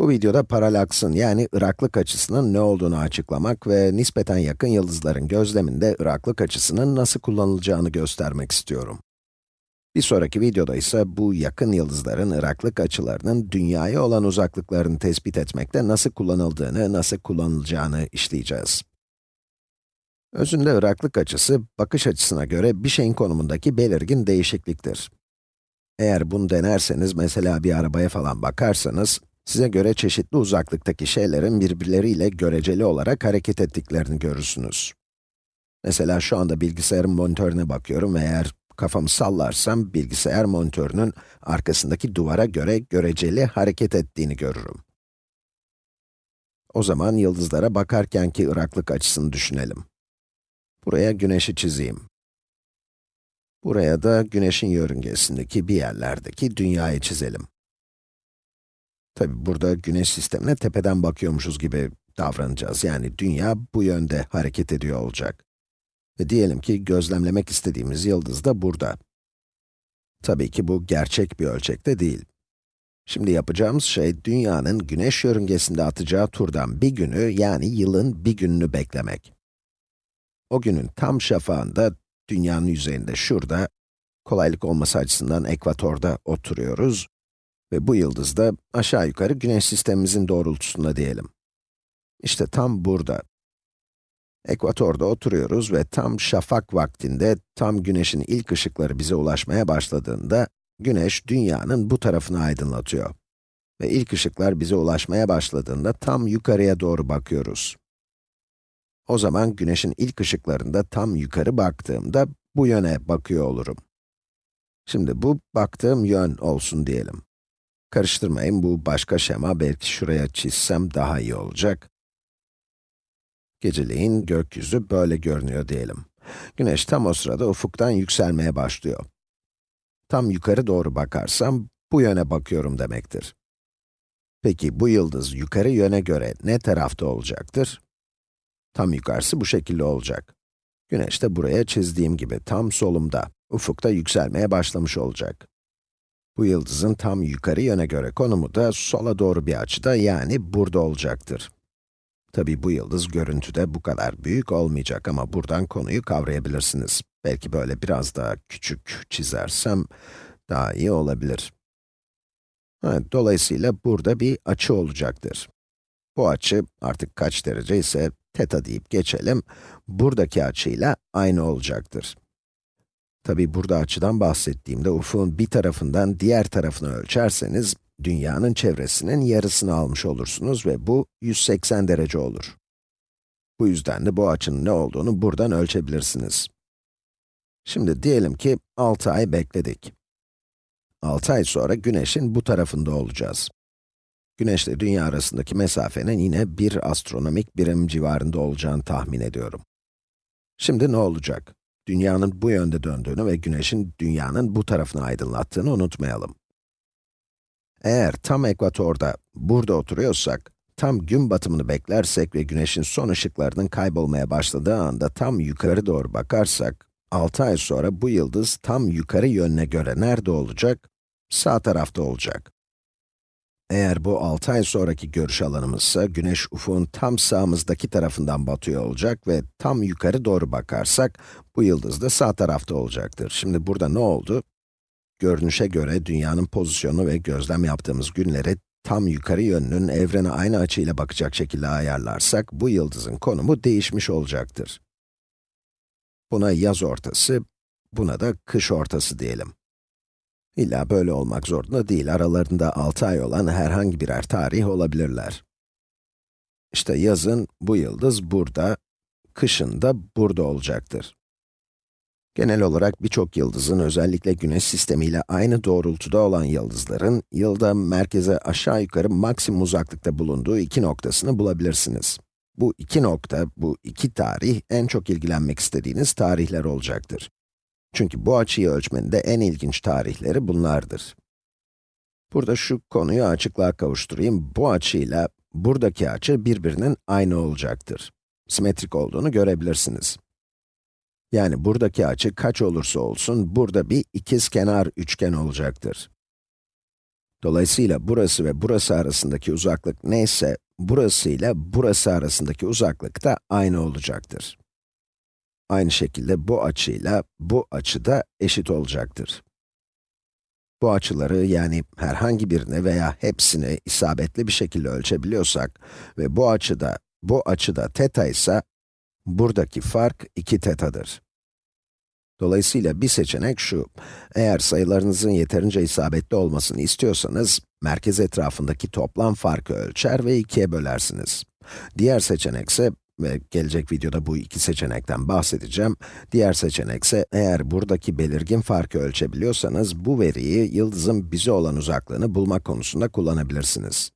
Bu videoda paralaksın yani ıraklık açısının ne olduğunu açıklamak ve nispeten yakın yıldızların gözleminde ıraklık açısının nasıl kullanılacağını göstermek istiyorum. Bir sonraki videoda ise bu yakın yıldızların ıraklık açılarının dünyaya olan uzaklıklarını tespit etmekte nasıl kullanıldığını, nasıl kullanılacağını işleyeceğiz. Özünde ıraklık açısı, bakış açısına göre bir şeyin konumundaki belirgin değişikliktir. Eğer bunu denerseniz, mesela bir arabaya falan bakarsanız, size göre çeşitli uzaklıktaki şeylerin birbirleriyle göreceli olarak hareket ettiklerini görürsünüz. Mesela şu anda bilgisayarın monitörüne bakıyorum ve eğer kafamı sallarsam, bilgisayar monitörünün arkasındaki duvara göre göreceli hareket ettiğini görürüm. O zaman yıldızlara bakarkenki ıraklık açısını düşünelim. Buraya güneşi çizeyim. Buraya da güneşin yörüngesindeki bir yerlerdeki dünyayı çizelim. Tabi burada güneş sistemine tepeden bakıyormuşuz gibi davranacağız. Yani dünya bu yönde hareket ediyor olacak. Ve diyelim ki gözlemlemek istediğimiz yıldız da burada. Tabii ki bu gerçek bir ölçekte değil. Şimdi yapacağımız şey, dünyanın güneş yörüngesinde atacağı turdan bir günü, yani yılın bir gününü beklemek. O günün tam şafağında, dünyanın yüzeyinde şurada, kolaylık olması açısından ekvatorda oturuyoruz ve bu yıldız da aşağı yukarı güneş sistemimizin doğrultusunda diyelim. İşte tam burada. Ekvatorda oturuyoruz ve tam şafak vaktinde, tam güneşin ilk ışıkları bize ulaşmaya başladığında, güneş dünyanın bu tarafını aydınlatıyor. Ve ilk ışıklar bize ulaşmaya başladığında tam yukarıya doğru bakıyoruz. O zaman güneşin ilk ışıklarında tam yukarı baktığımda bu yöne bakıyor olurum. Şimdi bu baktığım yön olsun diyelim. Karıştırmayın, bu başka şema, belki şuraya çizsem daha iyi olacak. Geceleyin gökyüzü böyle görünüyor diyelim. Güneş tam o sırada ufuktan yükselmeye başlıyor. Tam yukarı doğru bakarsam, bu yöne bakıyorum demektir. Peki bu yıldız yukarı yöne göre ne tarafta olacaktır? Tam yukarısı bu şekilde olacak. Güneş de buraya çizdiğim gibi tam solumda, ufukta yükselmeye başlamış olacak. Bu yıldızın tam yukarı yöne göre konumu da sola doğru bir açıda yani burada olacaktır. Tabi bu yıldız görüntüde bu kadar büyük olmayacak ama buradan konuyu kavrayabilirsiniz. Belki böyle biraz daha küçük çizersem daha iyi olabilir. Evet, dolayısıyla burada bir açı olacaktır. Bu açı artık kaç derece ise teta deyip geçelim, buradaki açıyla aynı olacaktır. Tabi burada açıdan bahsettiğimde ufuğun bir tarafından diğer tarafını ölçerseniz, dünyanın çevresinin yarısını almış olursunuz ve bu 180 derece olur. Bu yüzden de bu açının ne olduğunu buradan ölçebilirsiniz. Şimdi diyelim ki 6 ay bekledik. 6 ay sonra güneşin bu tarafında olacağız. Güneş ile dünya arasındaki mesafenin yine bir astronomik birim civarında olacağını tahmin ediyorum. Şimdi ne olacak? Dünyanın bu yönde döndüğünü ve güneşin dünyanın bu tarafını aydınlattığını unutmayalım. Eğer tam ekvatorda, burada oturuyorsak, tam gün batımını beklersek ve güneşin son ışıklarının kaybolmaya başladığı anda tam yukarı doğru bakarsak, 6 ay sonra bu yıldız tam yukarı yönüne göre nerede olacak? Sağ tarafta olacak. Eğer bu 6 ay sonraki görüş alanımızsa, güneş ufuğun tam sağımızdaki tarafından batıyor olacak ve tam yukarı doğru bakarsak, bu yıldız da sağ tarafta olacaktır. Şimdi burada ne oldu? Görünüşe göre dünyanın pozisyonu ve gözlem yaptığımız günleri tam yukarı yönünün evrene aynı açıyla bakacak şekilde ayarlarsak, bu yıldızın konumu değişmiş olacaktır. Buna yaz ortası, buna da kış ortası diyelim. İlla böyle olmak zorunda değil, aralarında 6 ay olan herhangi birer tarih olabilirler. İşte yazın bu yıldız burada, kışın da burada olacaktır. Genel olarak birçok yıldızın, özellikle güneş sistemiyle aynı doğrultuda olan yıldızların, yılda merkeze aşağı yukarı maksimum uzaklıkta bulunduğu iki noktasını bulabilirsiniz. Bu iki nokta, bu iki tarih, en çok ilgilenmek istediğiniz tarihler olacaktır. Çünkü bu açıyı ölçmenin de en ilginç tarihleri bunlardır. Burada şu konuyu açıklığa kavuşturayım. Bu açıyla buradaki açı birbirinin aynı olacaktır. Simetrik olduğunu görebilirsiniz. Yani buradaki açı kaç olursa olsun, burada bir ikizkenar üçgen olacaktır. Dolayısıyla burası ve burası arasındaki uzaklık neyse, burası ile burası arasındaki uzaklık da aynı olacaktır. Aynı şekilde bu açıyla bu açı da eşit olacaktır. Bu açıları yani herhangi birini veya hepsini isabetli bir şekilde ölçebiliyorsak ve bu açıda, bu açıda teta ise, buradaki fark 2 tetadır. Dolayısıyla bir seçenek şu, eğer sayılarınızın yeterince isabetli olmasını istiyorsanız, merkez etrafındaki toplam farkı ölçer ve ikiye bölersiniz. Diğer seçenek ise, ve gelecek videoda bu iki seçenekten bahsedeceğim, diğer seçenek ise eğer buradaki belirgin farkı ölçebiliyorsanız, bu veriyi yıldızın bize olan uzaklığını bulmak konusunda kullanabilirsiniz.